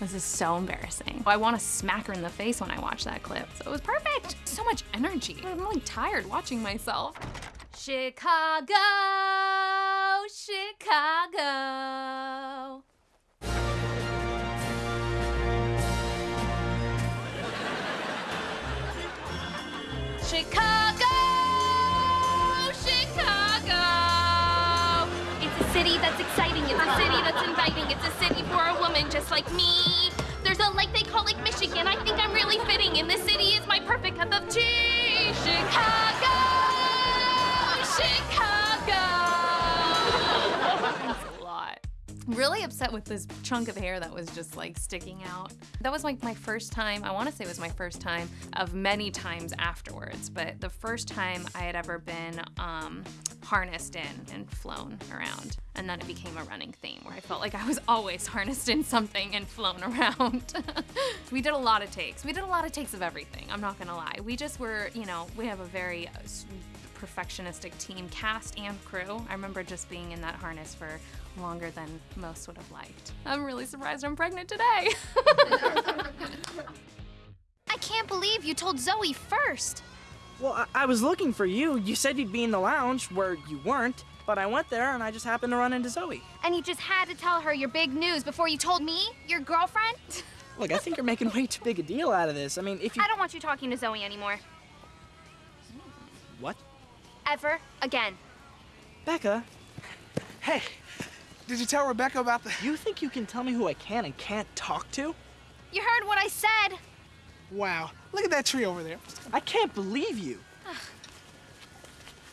This is so embarrassing. I want to smack her in the face when I watch that clip. So it was perfect. So much energy. I'm really tired watching myself. Chicago. Chicago, that's inviting. It's a city for a woman just like me. There's a lake they call Lake Michigan. I think I'm really fitting, and this city is my perfect cup of tea. Chicago, Chicago. Thanks a lot. Really upset with this chunk of hair that was just like sticking out. That was like my first time, I wanna say it was my first time of many times afterwards, but the first time I had ever been um, harnessed in and flown around. And then it became a running theme where I felt like I was always harnessed in something and flown around. we did a lot of takes. We did a lot of takes of everything, I'm not gonna lie. We just were, you know, we have a very uh, perfectionistic team, cast and crew. I remember just being in that harness for longer than most would have liked. I'm really surprised I'm pregnant today. I can't believe you told Zoey first. Well, I, I was looking for you. You said you'd be in the lounge where you weren't, but I went there and I just happened to run into Zoey. And you just had to tell her your big news before you told me, your girlfriend? Look, I think you're making way too big a deal out of this. I mean, if you. I don't want you talking to Zoey anymore. What? Ever again. Becca, Hey, did you tell Rebecca about the. you think you can tell me who I can and can't talk to? You heard what I said. Wow, look at that tree over there. I can't believe you.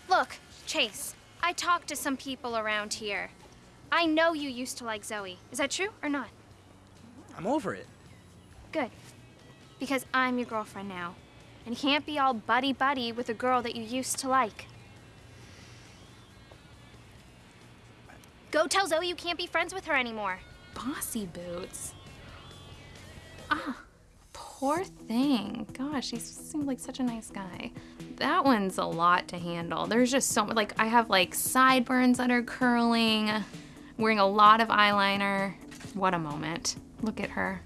Look, Chase, I talked to some people around here. I know you used to like Zoey. Is that true or not? I'm over it. Good. Because I'm your girlfriend now. And you can't be all buddy buddy with a girl that you used to like. Go tell Zoey you can't be friends with her anymore. Bossy boots. Ah, poor thing. Gosh, he seemed like such a nice guy. That one's a lot to handle. There's just so much, like, I have like sideburns that are curling, wearing a lot of eyeliner. What a moment. Look at her.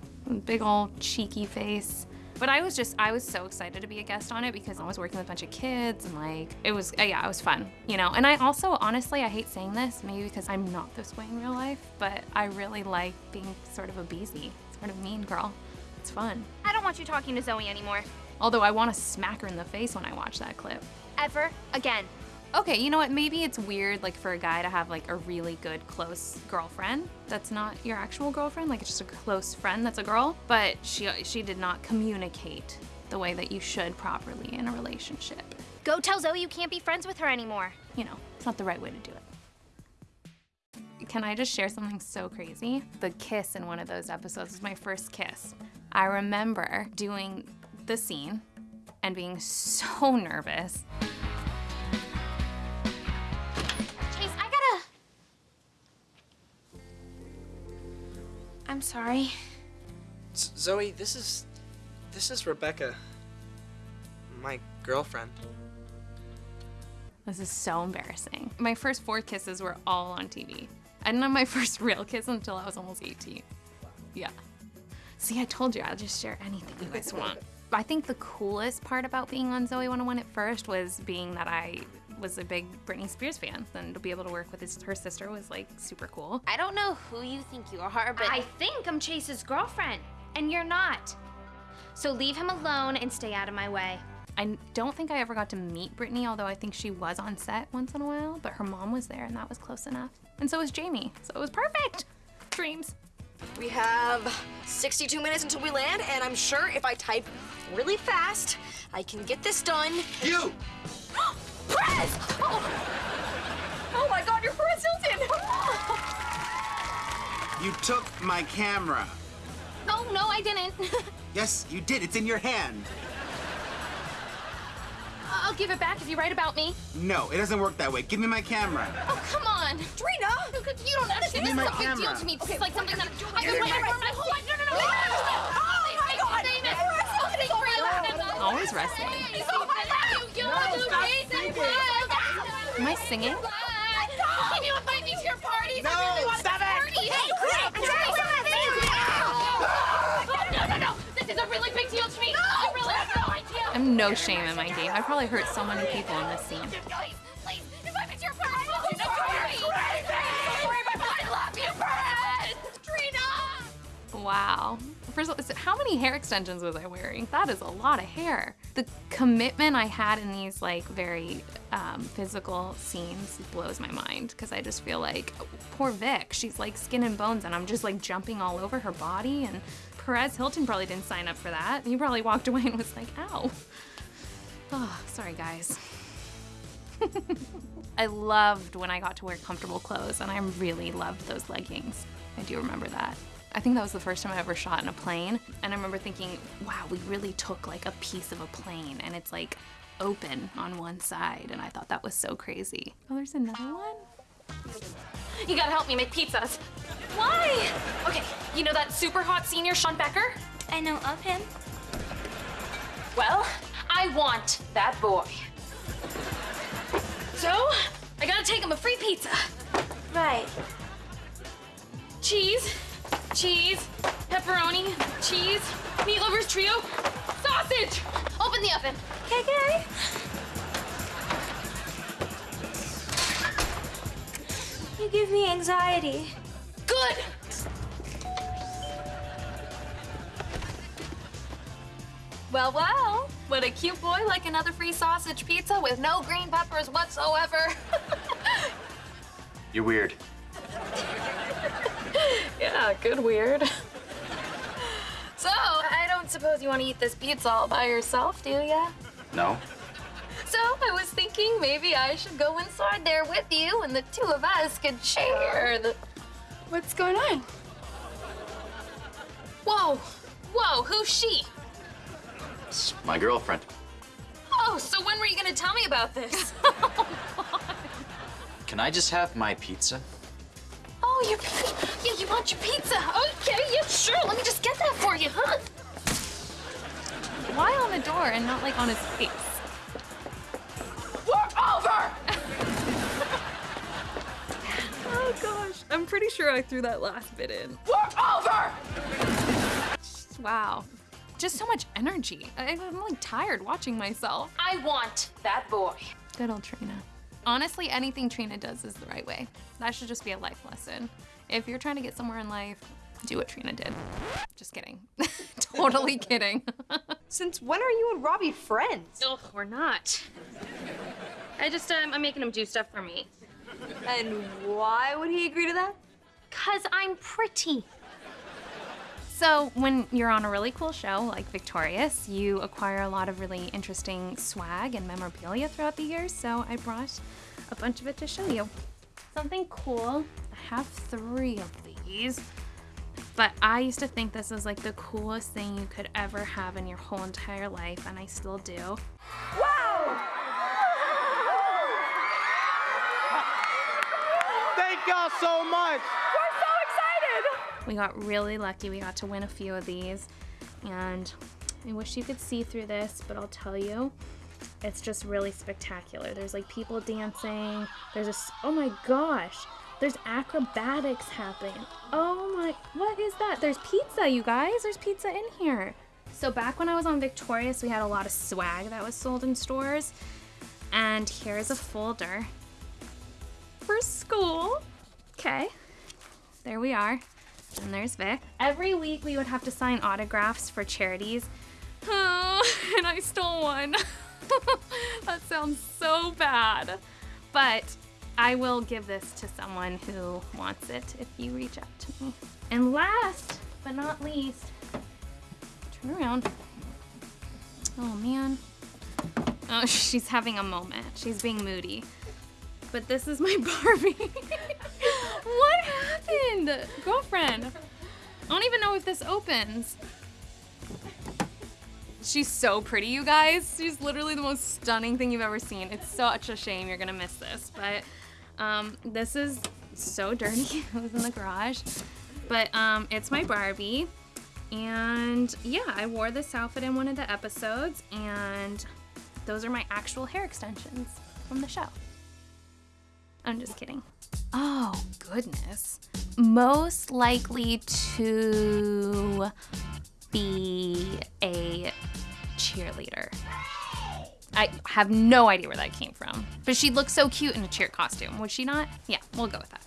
Big old cheeky face. But I was just, I was so excited to be a guest on it because I was working with a bunch of kids and like, it was, uh, yeah, it was fun, you know? And I also, honestly, I hate saying this, maybe because I'm not this way in real life, but I really like being sort of a beezy, sort of mean girl. It's fun. I don't want you talking to Zoey anymore. Although I want to smack her in the face when I watch that clip. Ever again. Okay, you know what? Maybe it's weird, like for a guy to have like a really good close girlfriend that's not your actual girlfriend, like it's just a close friend that's a girl. But she she did not communicate the way that you should properly in a relationship. Go tell Zoey you can't be friends with her anymore. You know, it's not the right way to do it. Can I just share something so crazy? The kiss in one of those episodes was my first kiss. I remember doing the scene and being so nervous. Chase, I gotta. I'm sorry. Z- Zoey, this is. This is Rebecca. My girlfriend. This is so embarrassing. My first four kisses were all on TV. I didn't have my first real kiss until I was almost 18. Yeah. See, I told you, I'll just share anything you guys want. I think the coolest part about being on Zoey 101 at first was being that I was a big Britney Spears fan. And to be able to work with his, her sister was like super cool. I don't know who you think you are, but I think I'm Chase's girlfriend, and you're not. So leave him alone and stay out of my way. I don't think I ever got to meet Britney, although I think she was on set once in a while, but her mom was there and that was close enough. And so was Jamie, so it was perfect. Dreams. We have 62 minutes until we land, and I'm sure if I type really fast, I can get this done. You! Prez! Oh. oh my god, you're Perez Hilton! You took my camera. Oh, no, I didn't. Yes, you did. It's in your hand. I'll give it back if you write about me. No, it doesn't work that way. Give me my camera. Oh, come on. Trina! You don't understand. This is a big deal to me. This is like something that I've been waiting for my whole life. No, no, no, no! Always wrestling. Am I singing? Can you invite me to your parties? No, stop it! Hey, quit! I'm trying to oh, No, no, no! This is a really big deal to me. No, I really have no idea. I'm no shame in my game. I probably hurt so many people in this scene. Wow. First of all, how many hair extensions was I wearing? That is a lot of hair. The commitment I had in these like very um, physical scenes blows my mind because I just feel like poor Vic. She's like skin and bones, and I'm just like jumping all over her body. And Perez Hilton probably didn't sign up for that. He probably walked away and was like, "Ow." Oh, sorry guys. I loved when I got to wear comfortable clothes, and I really loved those leggings. I do remember that. I think that was the first time I ever shot in a plane, and I remember thinking, wow, we really took like a piece of a plane, and it's like open on one side, and I thought that was so crazy. Oh, there's another one? You gotta help me make pizzas. Why? Okay, you know that super hot senior Sean Becker? I know of him. Well, I want that boy. So, I gotta take him a free pizza. Right. Cheese, cheese, pepperoni, cheese, meat lovers trio, sausage. Open the oven. Okay. You give me anxiety. Good. Well, well, would a cute boy like another free sausage pizza with no green peppers whatsoever? You're weird. Yeah, good weird. So, I don't suppose you want to eat this pizza all by yourself, do ya? No? So, I was thinking maybe I should go inside there with you and the two of us could share the. What's going on? Whoa! Whoa, who's she? It's my girlfriend. Oh, so when were you gonna tell me about this? Can I just have my pizza? Oh, your yeah, you want your pizza? Okay, yeah, sure. Let me just get that for you, huh? Why on the door and not like on his face? We're over. Oh gosh, I'm pretty sure I threw that last bit in. We're over. Wow. Just so much energy. I- I'm like tired watching myself. I want that boy. Good old Trina. Honestly, anything Trina does is the right way. That should just be a life lesson. If you're trying to get somewhere in life, do what Trina did. Just kidding. totally kidding. Since when are you and Robbie friends? Ugh, we're not. I just, um, I'm making him do stuff for me. And why would he agree to that? Cause I'm pretty. So, when you're on a really cool show like Victorious, you acquire a lot of really interesting swag and memorabilia throughout the years. So, I brought a bunch of it to show you. Something cool. I have three of these. But I used to think this was like the coolest thing you could ever have in your whole entire life, and I still do. Wow! Thank y'all so much. We got really lucky. We got to win a few of these. And I wish you could see through this, but I'll tell you, it's just really spectacular. There's like people dancing. There's a, oh my gosh. There's acrobatics happening. Oh my, what is that? There's pizza, you guys. There's pizza in here. So back when I was on Victorious, we had a lot of swag that was sold in stores. And here's a folder for school. Okay. There we are. And there's Vic. Every week we would have to sign autographs for charities. Oh, and I stole one. that sounds so bad. But I will give this to someone who wants it if you reach out to me. And last but not least, turn around. Oh man. Oh, she's having a moment. She's being moody. But this is my Barbie. What happened? Girlfriend. I don't even know if this opens. She's so pretty, you guys. She's literally the most stunning thing you've ever seen. It's such a shame you're gonna miss this. But um, this is so dirty. it was in the garage. But um, it's my Barbie. And yeah, I wore this outfit in one of the episodes. And those are my actual hair extensions from the show. I'm just kidding. Oh, goodness. Most likely to be a cheerleader. I have no idea where that came from. But she looked so cute in a cheer costume, would she not? Yeah, we'll go with that.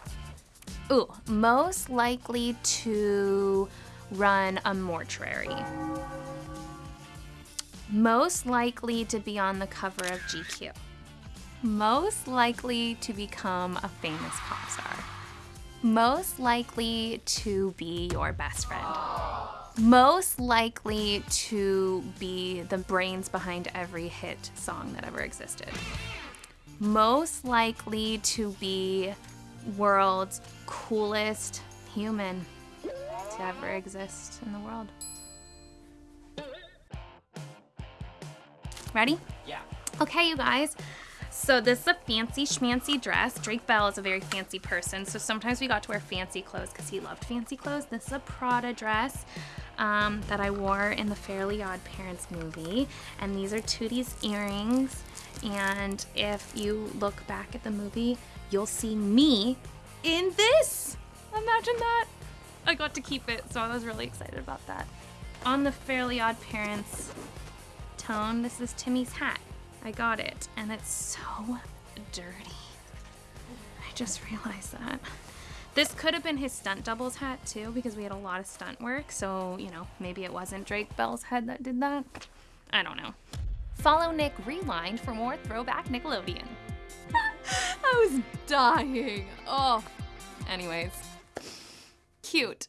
Ooh, most likely to run a mortuary. Most likely to be on the cover of GQ. Most likely to become a famous pop star. Most likely to be your best friend. Most likely to be the brains behind every hit song that ever existed. Most likely to be world's coolest human to ever exist in the world. Ready? Yeah. Okay, you guys. So this is a fancy schmancy dress. Drake Bell is a very fancy person, so sometimes we got to wear fancy clothes because he loved fancy clothes. This is a Prada dress um, that I wore in the Fairly Odd Parents movie, and these are Tootie's earrings. And if you look back at the movie, you'll see me in this. Imagine that. I got to keep it, so I was really excited about that. On the Fairly Odd Parents tone, this is Timmy's hat. I got it, and it's so dirty. I just realized that. This could have been his stunt doubles hat too, because we had a lot of stunt work, so, you know, maybe it wasn't Drake Bell's head that did that. I don't know. Follow Nick Rewind for more throwback Nickelodeon. I was dying. Oh. Anyways. Cute.